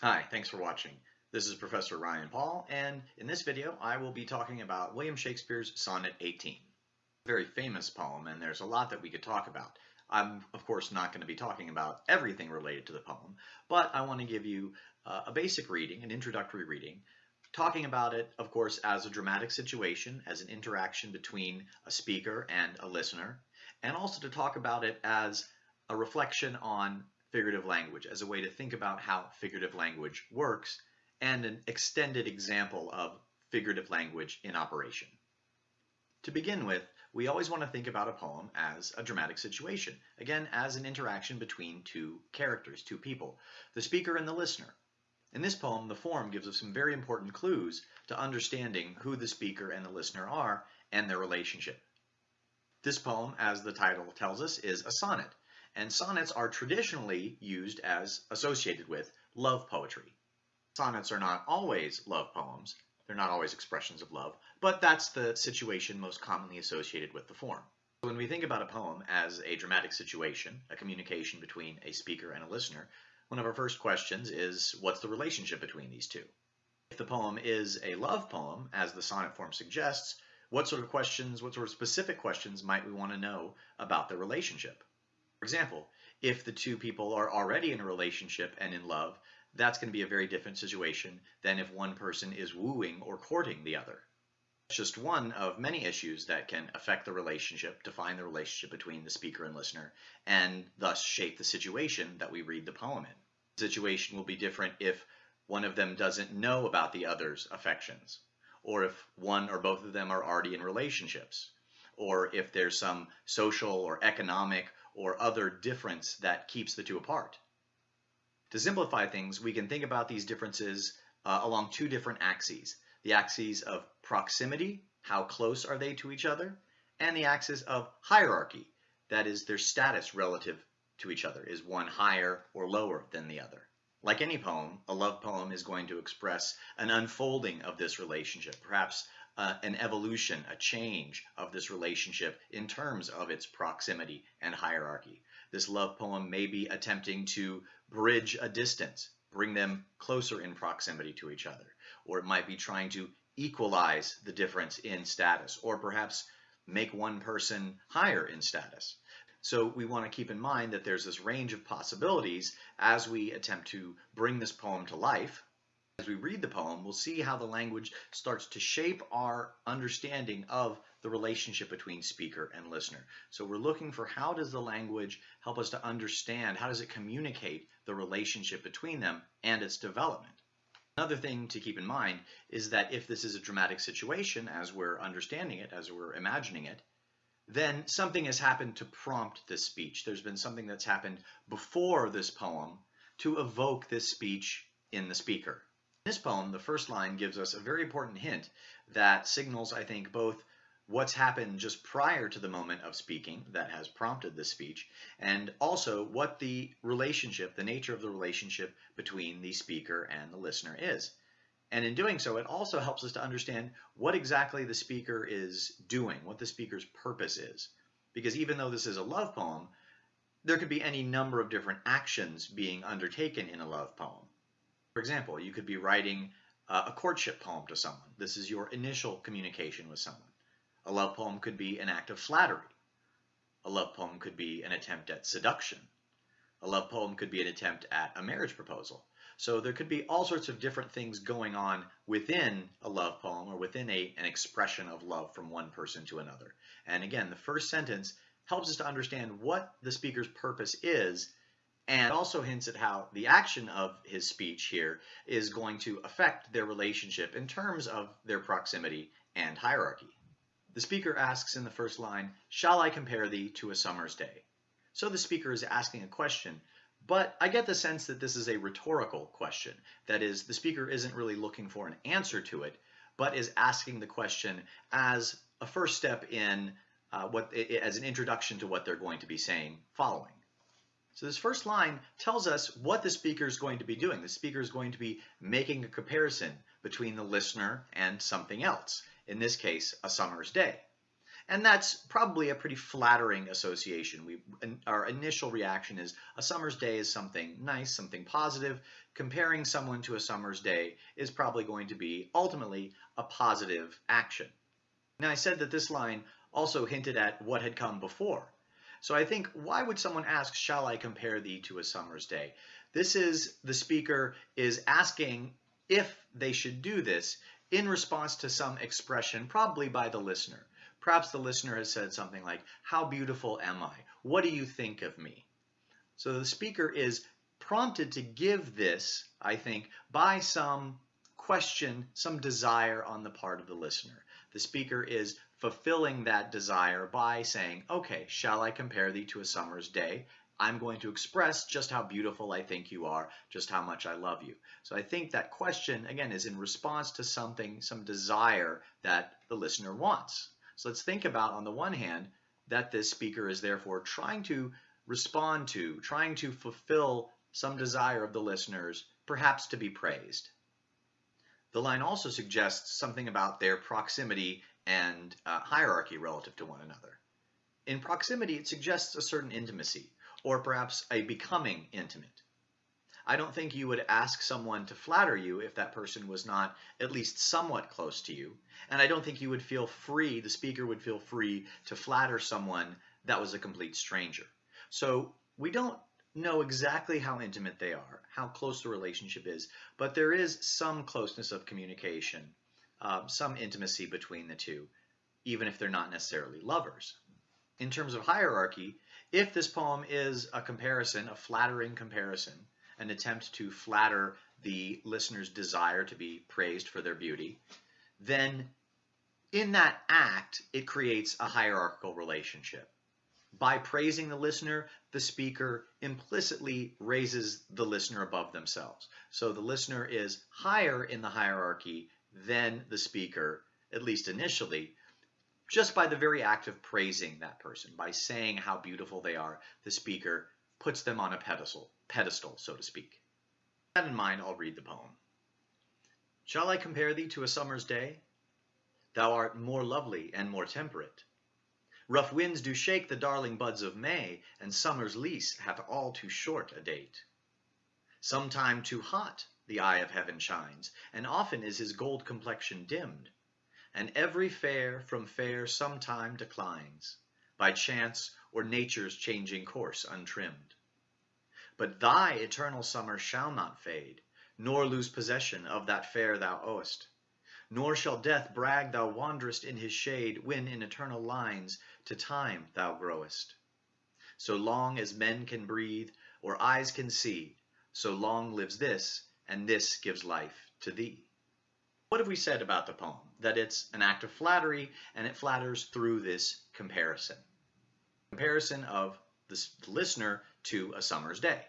Hi, thanks for watching. This is Professor Ryan Paul, and in this video I will be talking about William Shakespeare's Sonnet 18. A very famous poem, and there's a lot that we could talk about. I'm, of course, not going to be talking about everything related to the poem, but I want to give you uh, a basic reading, an introductory reading, talking about it, of course, as a dramatic situation, as an interaction between a speaker and a listener, and also to talk about it as a reflection on figurative language as a way to think about how figurative language works and an extended example of figurative language in operation. To begin with, we always want to think about a poem as a dramatic situation, again, as an interaction between two characters, two people, the speaker and the listener. In this poem, the form gives us some very important clues to understanding who the speaker and the listener are and their relationship. This poem, as the title tells us, is a sonnet, and sonnets are traditionally used as associated with love poetry. Sonnets are not always love poems, they're not always expressions of love, but that's the situation most commonly associated with the form. When we think about a poem as a dramatic situation, a communication between a speaker and a listener, one of our first questions is what's the relationship between these two? If the poem is a love poem, as the sonnet form suggests, what sort of questions, what sort of specific questions might we want to know about the relationship? For example, if the two people are already in a relationship and in love, that's going to be a very different situation than if one person is wooing or courting the other. It's just one of many issues that can affect the relationship, define the relationship between the speaker and listener, and thus shape the situation that we read the poem in. The situation will be different if one of them doesn't know about the other's affections, or if one or both of them are already in relationships, or if there's some social or economic or other difference that keeps the two apart. To simplify things, we can think about these differences uh, along two different axes. The axes of proximity, how close are they to each other, and the axis of hierarchy, that is their status relative to each other. Is one higher or lower than the other? Like any poem, a love poem is going to express an unfolding of this relationship, perhaps uh, an evolution, a change of this relationship in terms of its proximity and hierarchy. This love poem may be attempting to bridge a distance, bring them closer in proximity to each other, or it might be trying to equalize the difference in status, or perhaps make one person higher in status. So we want to keep in mind that there's this range of possibilities as we attempt to bring this poem to life, as we read the poem, we'll see how the language starts to shape our understanding of the relationship between speaker and listener. So we're looking for how does the language help us to understand, how does it communicate the relationship between them and its development. Another thing to keep in mind is that if this is a dramatic situation as we're understanding it, as we're imagining it, then something has happened to prompt this speech. There's been something that's happened before this poem to evoke this speech in the speaker this poem, the first line gives us a very important hint that signals, I think, both what's happened just prior to the moment of speaking that has prompted the speech, and also what the relationship, the nature of the relationship between the speaker and the listener is. And in doing so, it also helps us to understand what exactly the speaker is doing, what the speaker's purpose is. Because even though this is a love poem, there could be any number of different actions being undertaken in a love poem. For example, you could be writing uh, a courtship poem to someone. This is your initial communication with someone. A love poem could be an act of flattery. A love poem could be an attempt at seduction. A love poem could be an attempt at a marriage proposal. So there could be all sorts of different things going on within a love poem or within a, an expression of love from one person to another. And again, the first sentence helps us to understand what the speaker's purpose is and also hints at how the action of his speech here is going to affect their relationship in terms of their proximity and hierarchy. The speaker asks in the first line, Shall I compare thee to a summer's day? So the speaker is asking a question, but I get the sense that this is a rhetorical question. That is, the speaker isn't really looking for an answer to it, but is asking the question as a first step in uh, what as an introduction to what they're going to be saying following. So this first line tells us what the speaker is going to be doing. The speaker is going to be making a comparison between the listener and something else, in this case, a summer's day. And that's probably a pretty flattering association. We, our initial reaction is a summer's day is something nice, something positive. Comparing someone to a summer's day is probably going to be ultimately a positive action. Now I said that this line also hinted at what had come before. So I think, why would someone ask, shall I compare thee to a summer's day? This is, the speaker is asking if they should do this in response to some expression, probably by the listener. Perhaps the listener has said something like, How beautiful am I? What do you think of me? So the speaker is prompted to give this, I think, by some question, some desire on the part of the listener. The speaker is fulfilling that desire by saying, Okay, shall I compare thee to a summer's day? I'm going to express just how beautiful I think you are, just how much I love you. So I think that question, again, is in response to something, some desire that the listener wants. So let's think about, on the one hand, that this speaker is therefore trying to respond to, trying to fulfill some desire of the listeners, perhaps to be praised. The line also suggests something about their proximity and uh, hierarchy relative to one another. In proximity, it suggests a certain intimacy, or perhaps a becoming intimate. I don't think you would ask someone to flatter you if that person was not at least somewhat close to you. And I don't think you would feel free, the speaker would feel free to flatter someone that was a complete stranger. So we don't know exactly how intimate they are, how close the relationship is, but there is some closeness of communication, uh, some intimacy between the two, even if they're not necessarily lovers. In terms of hierarchy, if this poem is a comparison, a flattering comparison, an attempt to flatter the listener's desire to be praised for their beauty, then in that act, it creates a hierarchical relationship. By praising the listener, the speaker implicitly raises the listener above themselves. So the listener is higher in the hierarchy than the speaker, at least initially, just by the very act of praising that person, by saying how beautiful they are, the speaker puts them on a pedestal, pedestal, so to speak. With that in mind, I'll read the poem. Shall I compare thee to a summer's day? Thou art more lovely and more temperate. Rough winds do shake the darling buds of May, and summer's lease hath all too short a date. Sometime too hot the eye of heaven shines, and often is his gold complexion dimmed, and every fair from fair sometime declines, by chance or nature's changing course untrimmed. But thy eternal summer shall not fade, nor lose possession of that fair thou owest. Nor shall death brag thou wanderest in his shade, when in eternal lines to time thou growest. So long as men can breathe, or eyes can see, so long lives this, and this gives life to thee. What have we said about the poem? That it's an act of flattery, and it flatters through this comparison comparison of the listener to a summer's day.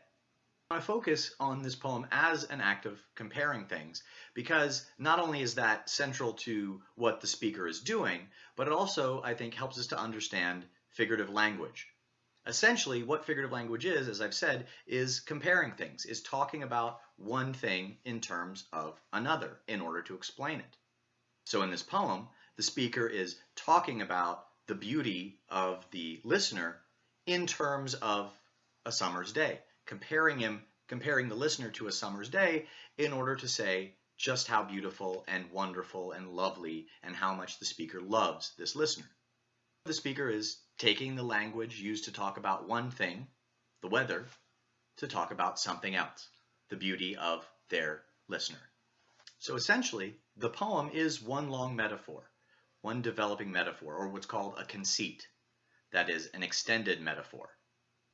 I focus on this poem as an act of comparing things because not only is that central to what the speaker is doing, but it also, I think, helps us to understand figurative language. Essentially, what figurative language is, as I've said, is comparing things, is talking about one thing in terms of another in order to explain it. So in this poem, the speaker is talking about the beauty of the listener in terms of a summer's day, comparing him, comparing the listener to a summer's day in order to say just how beautiful and wonderful and lovely and how much the speaker loves this listener. The speaker is taking the language used to talk about one thing, the weather, to talk about something else, the beauty of their listener. So essentially, the poem is one long metaphor one developing metaphor, or what's called a conceit. That is, an extended metaphor.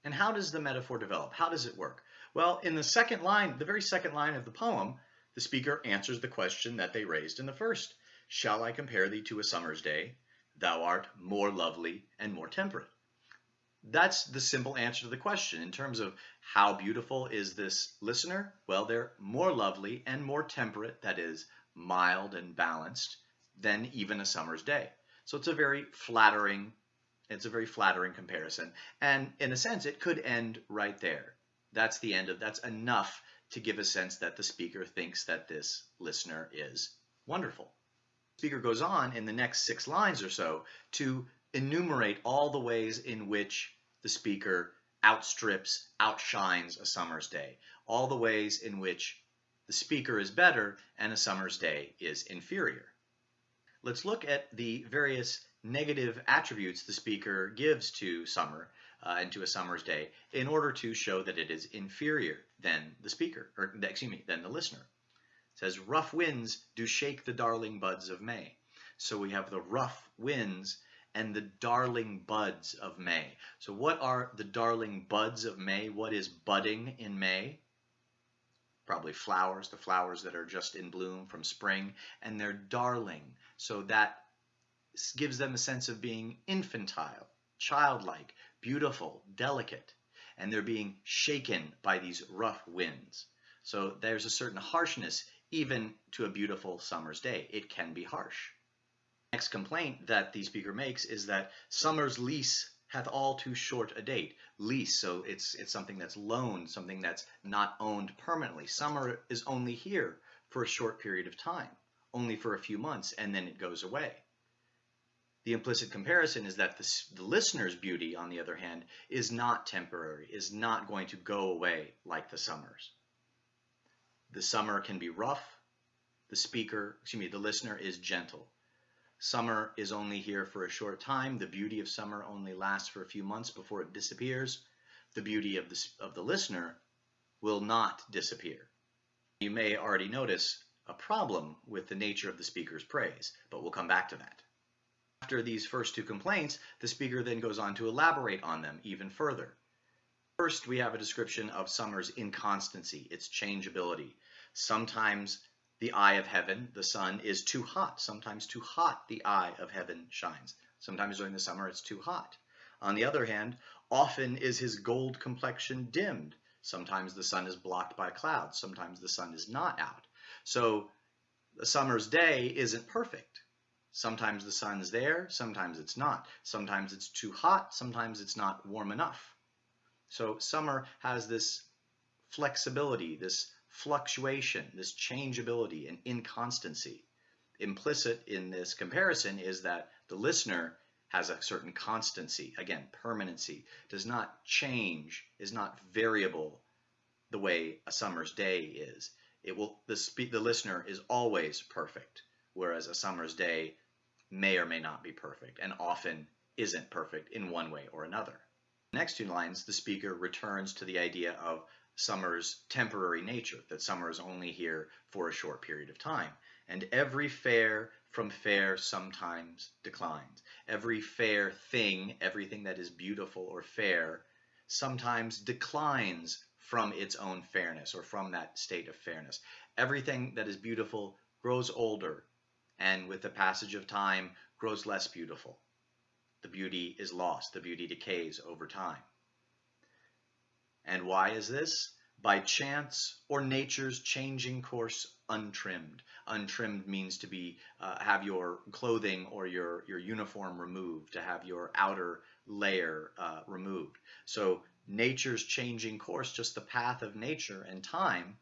And how does the metaphor develop? How does it work? Well, in the second line, the very second line of the poem, the speaker answers the question that they raised in the first. Shall I compare thee to a summer's day? Thou art more lovely and more temperate. That's the simple answer to the question. In terms of how beautiful is this listener? Well, they're more lovely and more temperate, that is, mild and balanced, than even a summer's day. So it's a very flattering, it's a very flattering comparison. And in a sense, it could end right there. That's the end of, that's enough to give a sense that the speaker thinks that this listener is wonderful. Speaker goes on in the next six lines or so to enumerate all the ways in which the speaker outstrips, outshines a summer's day, all the ways in which the speaker is better and a summer's day is inferior. Let's look at the various negative attributes the speaker gives to summer uh, and to a summer's day in order to show that it is inferior than the speaker, or excuse me, than the listener. Says, rough winds do shake the darling buds of May. So we have the rough winds and the darling buds of May. So what are the darling buds of May? What is budding in May? Probably flowers, the flowers that are just in bloom from spring, and they're darling. So that gives them a sense of being infantile, childlike, beautiful, delicate, and they're being shaken by these rough winds. So there's a certain harshness even to a beautiful summer's day. It can be harsh. Next complaint that the speaker makes is that summer's lease hath all too short a date. Lease, so it's it's something that's loaned, something that's not owned permanently. Summer is only here for a short period of time, only for a few months, and then it goes away. The implicit comparison is that the, the listener's beauty, on the other hand, is not temporary, is not going to go away like the summer's. The summer can be rough. The speaker, excuse me, the listener is gentle. Summer is only here for a short time. The beauty of summer only lasts for a few months before it disappears. The beauty of the, of the listener will not disappear. You may already notice a problem with the nature of the speaker's praise, but we'll come back to that. After these first two complaints, the speaker then goes on to elaborate on them even further. First, we have a description of summer's inconstancy, its changeability. Sometimes the eye of heaven, the sun, is too hot. Sometimes too hot the eye of heaven shines. Sometimes during the summer it's too hot. On the other hand, often is his gold complexion dimmed. Sometimes the sun is blocked by clouds. Sometimes the sun is not out. So the summer's day isn't perfect. Sometimes the sun's there, sometimes it's not. Sometimes it's too hot, sometimes it's not warm enough. So summer has this flexibility, this fluctuation, this changeability and inconstancy. Implicit in this comparison is that the listener has a certain constancy, again, permanency, does not change, is not variable the way a summer's day is. It will the, the listener is always perfect, whereas a summer's day may or may not be perfect and often isn't perfect in one way or another. Next two lines, the speaker returns to the idea of summer's temporary nature, that summer is only here for a short period of time. And every fair from fair sometimes declines. Every fair thing, everything that is beautiful or fair, sometimes declines from its own fairness or from that state of fairness. Everything that is beautiful grows older, and with the passage of time grows less beautiful. The beauty is lost, the beauty decays over time. And why is this? By chance or nature's changing course untrimmed. Untrimmed means to be uh, have your clothing or your, your uniform removed, to have your outer layer uh, removed. So nature's changing course, just the path of nature and time,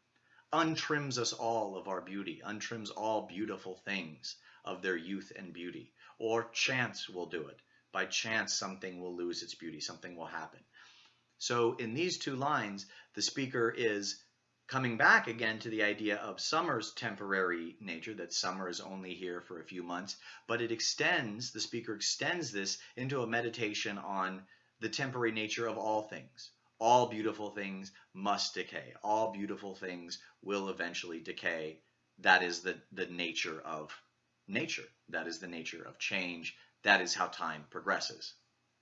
untrims us all of our beauty, untrims all beautiful things of their youth and beauty. Or chance will do it. By chance, something will lose its beauty, something will happen. So in these two lines, the speaker is coming back again to the idea of summer's temporary nature, that summer is only here for a few months, but it extends, the speaker extends this into a meditation on the temporary nature of all things all beautiful things must decay. All beautiful things will eventually decay. That is the, the nature of nature. That is the nature of change. That is how time progresses.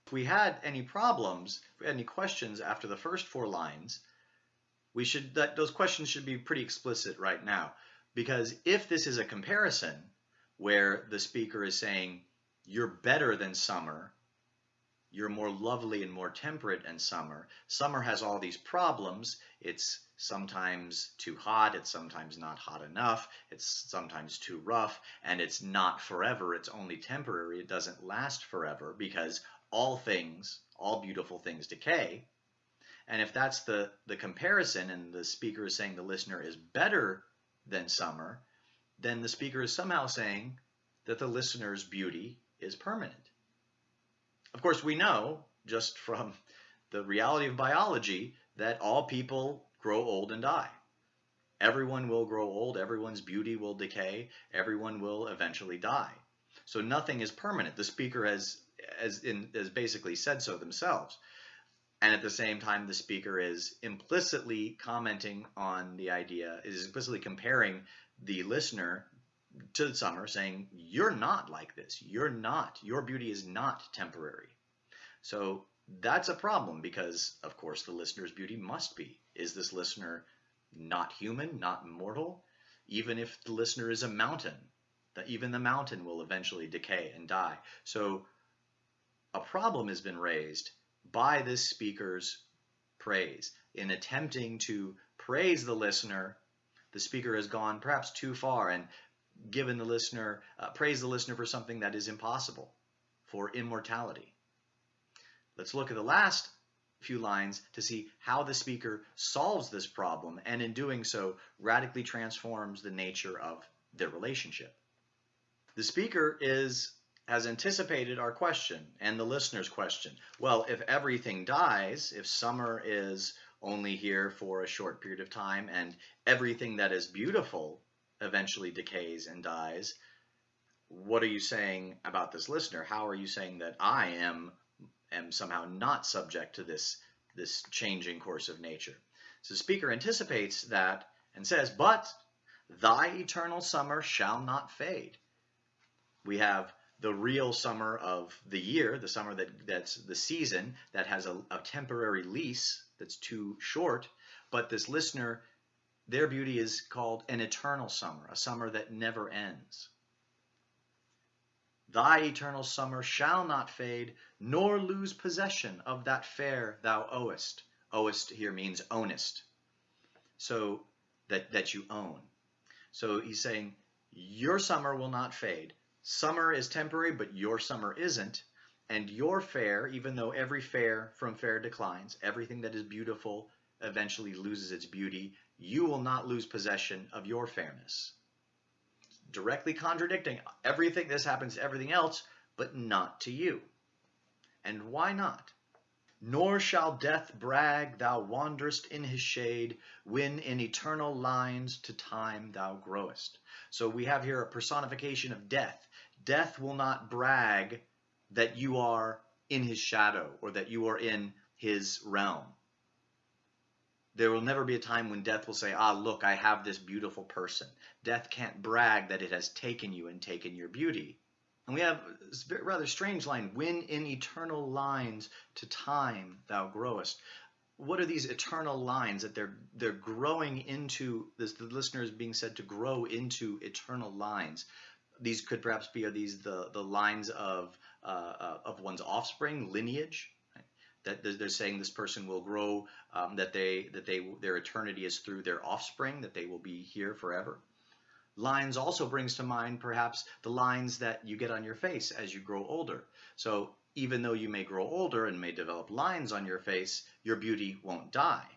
If we had any problems, any questions after the first four lines, we should that those questions should be pretty explicit right now. Because if this is a comparison where the speaker is saying, you're better than summer, you're more lovely and more temperate in summer. Summer has all these problems. It's sometimes too hot, it's sometimes not hot enough, it's sometimes too rough, and it's not forever, it's only temporary, it doesn't last forever because all things, all beautiful things decay. And if that's the, the comparison and the speaker is saying the listener is better than summer, then the speaker is somehow saying that the listener's beauty is permanent Of course, we know just from the reality of biology that all people grow old and die. Everyone will grow old, everyone's beauty will decay, everyone will eventually die. So nothing is permanent. The speaker has, has, in, has basically said so themselves. And at the same time, the speaker is implicitly commenting on the idea, is implicitly comparing the listener to the Summer, saying, You're not like this. You're not. Your beauty is not temporary. So that's a problem because, of course, the listener's beauty must be. Is this listener not human, not mortal? Even if the listener is a mountain, that even the mountain will eventually decay and die. So a problem has been raised by this speaker's praise. In attempting to praise the listener, the speaker has gone perhaps too far and given the listener, uh, praise the listener for something that is impossible, for immortality. Let's look at the last few lines to see how the speaker solves this problem and in doing so radically transforms the nature of their relationship. The speaker is has anticipated our question and the listener's question. Well, if everything dies, if summer is only here for a short period of time and everything that is beautiful eventually decays and dies, what are you saying about this listener? How are you saying that I am am somehow not subject to this this changing course of nature? So the speaker anticipates that and says, "But thy eternal summer shall not fade." We have the real summer of the year, the summer that, that's the season that has a, a temporary lease that's too short, but this listener, their beauty is called an eternal summer, a summer that never ends. Thy eternal summer shall not fade, nor lose possession of that fair thou owest. Owest here means ownest. So that, that you own. So he's saying, your summer will not fade. Summer is temporary, but your summer isn't. And your fair, even though every fair from fair declines, everything that is beautiful eventually loses its beauty, you will not lose possession of your fairness. Directly contradicting everything, this happens to everything else, but not to you. And why not? Nor shall death brag thou wanderest in his shade, when in eternal lines to time thou growest. So we have here a personification of death. Death will not brag that you are in his shadow or that you are in his realm. There will never be a time when death will say, ah, look, I have this beautiful person. Death can't brag that it has taken you and taken your beauty. And we have a rather strange line, when in eternal lines to time thou growest. What are these eternal lines that they're they're growing into this the listener is being said to grow into eternal lines. These could perhaps be are these the the lines of uh, uh, of one's offspring lineage? That they're saying this person will grow um, that they that they their eternity is through their offspring that they will be here forever Lines also brings to mind perhaps the lines that you get on your face as you grow older. So even though you may grow older and may develop lines on your face, your beauty won't die.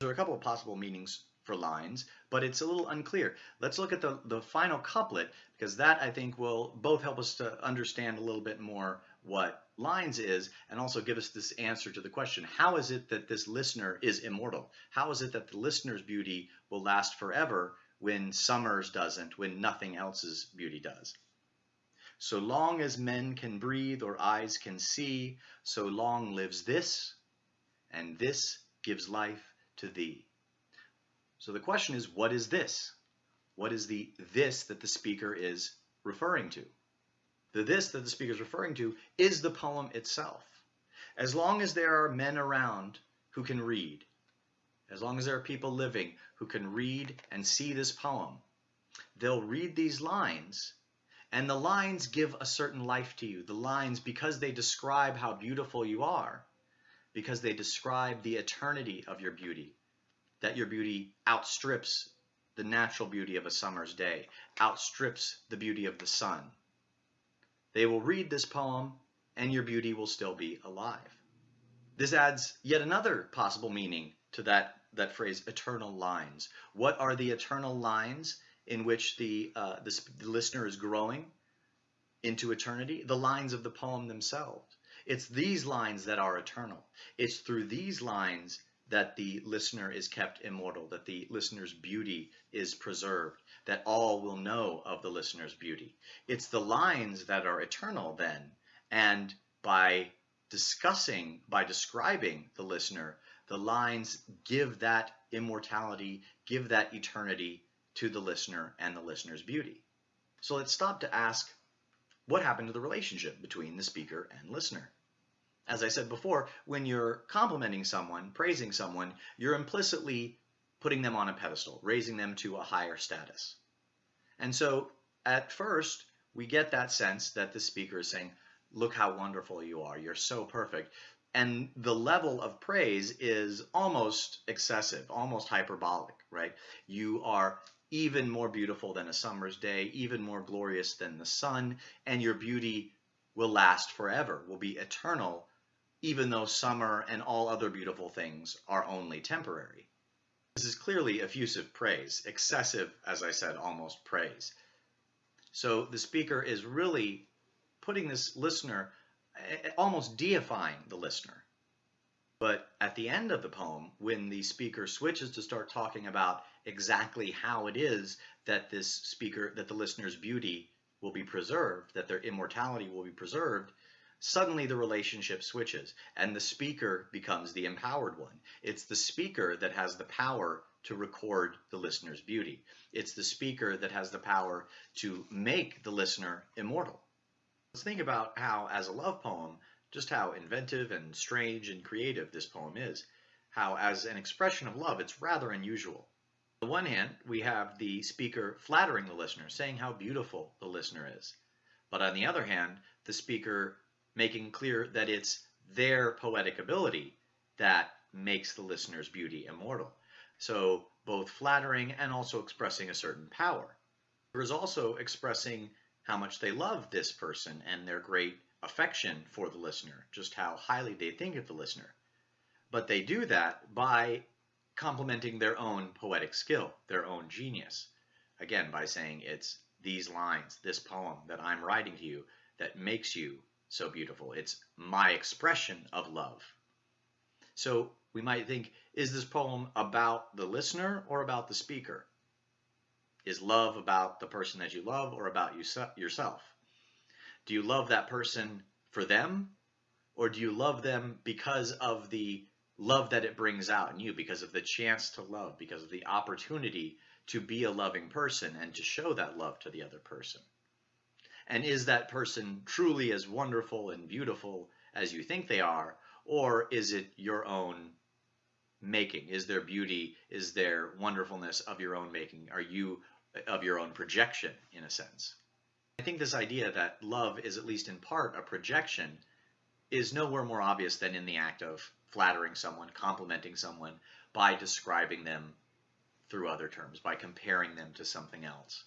There are a couple of possible meanings for lines, but it's a little unclear. Let's look at the, the final couplet, because that I think will both help us to understand a little bit more what lines is, and also give us this answer to the question, how is it that this listener is immortal? How is it that the listener's beauty will last forever when summer's doesn't, when nothing else's beauty does. So long as men can breathe or eyes can see, so long lives this, and this gives life to thee. So the question is, what is this? What is the this that the speaker is referring to? The this that the speaker is referring to is the poem itself. As long as there are men around who can read, as long as there are people living who can read and see this poem, they'll read these lines and the lines give a certain life to you. The lines, because they describe how beautiful you are, because they describe the eternity of your beauty, that your beauty outstrips the natural beauty of a summer's day, outstrips the beauty of the sun. They will read this poem and your beauty will still be alive. This adds yet another possible meaning to that that phrase eternal lines. What are the eternal lines in which the, uh, the, the listener is growing into eternity? The lines of the poem themselves. It's these lines that are eternal. It's through these lines that the listener is kept immortal, that the listener's beauty is preserved, that all will know of the listener's beauty. It's the lines that are eternal then, and by discussing, by describing the listener, the lines give that immortality, give that eternity to the listener and the listener's beauty. So let's stop to ask what happened to the relationship between the speaker and listener. As I said before, when you're complimenting someone, praising someone, you're implicitly putting them on a pedestal, raising them to a higher status. And so at first, we get that sense that the speaker is saying, look how wonderful you are, you're so perfect. And the level of praise is almost excessive, almost hyperbolic, right? You are even more beautiful than a summer's day, even more glorious than the sun, and your beauty will last forever, will be eternal, even though summer and all other beautiful things are only temporary. This is clearly effusive praise, excessive, as I said, almost praise. So the speaker is really putting this listener, eh, almost deifying the listener. But at the end of the poem, when the speaker switches to start talking about exactly how it is that this speaker, that the listener's beauty will be preserved, that their immortality will be preserved, suddenly the relationship switches and the speaker becomes the empowered one. It's the speaker that has the power to record the listener's beauty. It's the speaker that has the power to make the listener immortal. Let's think about how, as a love poem, just how inventive and strange and creative this poem is. How, as an expression of love, it's rather unusual. On the one hand, we have the speaker flattering the listener, saying how beautiful the listener is. But on the other hand, the speaker making clear that it's their poetic ability that makes the listener's beauty immortal. So both flattering and also expressing a certain power. There is also expressing how much they love this person and their great affection for the listener, just how highly they think of the listener. But they do that by complimenting their own poetic skill, their own genius. Again, by saying it's these lines, this poem that I'm writing to you that makes you so beautiful. It's my expression of love. So we might think, is this poem about the listener or about the speaker? Is love about the person that you love or about you yourself? Do you love that person for them or do you love them because of the love that it brings out in you because of the chance to love, because of the opportunity to be a loving person and to show that love to the other person. And is that person truly as wonderful and beautiful as you think they are, or is it your own making? Is there beauty? Is there wonderfulness of your own making? Are you uh, of your own projection, in a sense? I think this idea that love is at least in part a projection is nowhere more obvious than in the act of flattering someone, complimenting someone by describing them through other terms, by comparing them to something else.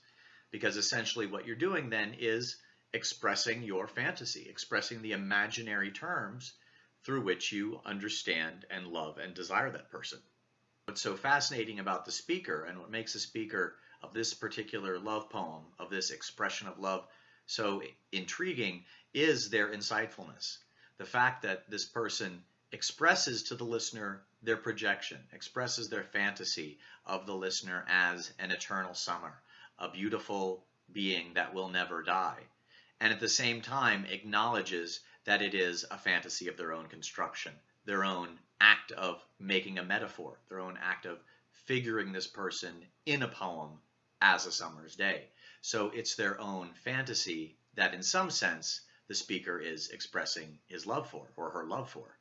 Because essentially what you're doing then is expressing your fantasy, expressing the imaginary terms through which you understand and love and desire that person. What's so fascinating about the speaker and what makes the speaker of this particular love poem, of this expression of love, so intriguing is their insightfulness. The fact that this person expresses to the listener their projection, expresses their fantasy of the listener as an eternal summer, a beautiful being that will never die, and at the same time acknowledges that it is a fantasy of their own construction, their own act of making a metaphor, their own act of figuring this person in a poem as a summer's day. So it's their own fantasy that in some sense the speaker is expressing his love for or her love for.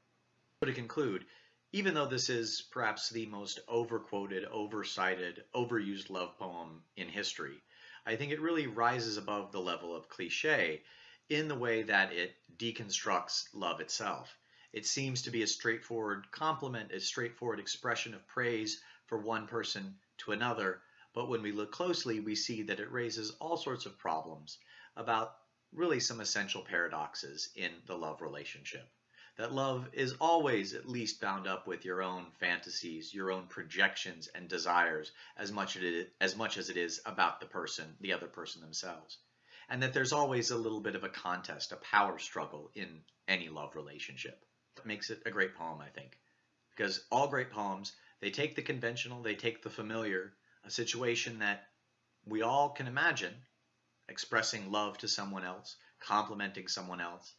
So to conclude, even though this is perhaps the most overquoted, oversighted, overused love poem in history, I think it really rises above the level of cliche in the way that it deconstructs love itself. It seems to be a straightforward compliment, a straightforward expression of praise for one person to another, but when we look closely, we see that it raises all sorts of problems about really some essential paradoxes in the love relationship that love is always at least bound up with your own fantasies, your own projections and desires as much as it is, as much as it is about the person, the other person themselves. and that there's always a little bit of a contest, a power struggle in any love relationship. That makes it a great poem, I think. Because all great poems, they take the conventional, they take the familiar, a situation that we all can imagine, expressing love to someone else, complimenting someone else,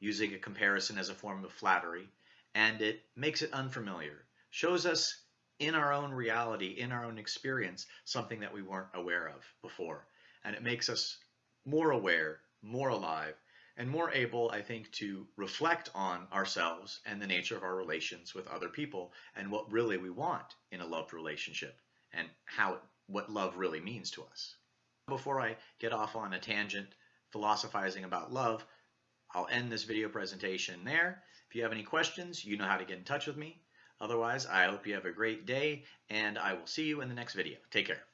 using a comparison as a form of flattery, and it makes it unfamiliar, shows us in our own reality, in our own experience, something that we weren't aware of before. And it makes us more aware, more alive, and more able, I think, to reflect on ourselves and the nature of our relations with other people and what really we want in a loved relationship and how what love really means to us. Before I get off on a tangent philosophizing about love, I'll end this video presentation there. If you have any questions, you know how to get in touch with me. Otherwise, I hope you have a great day, and I will see you in the next video. Take care.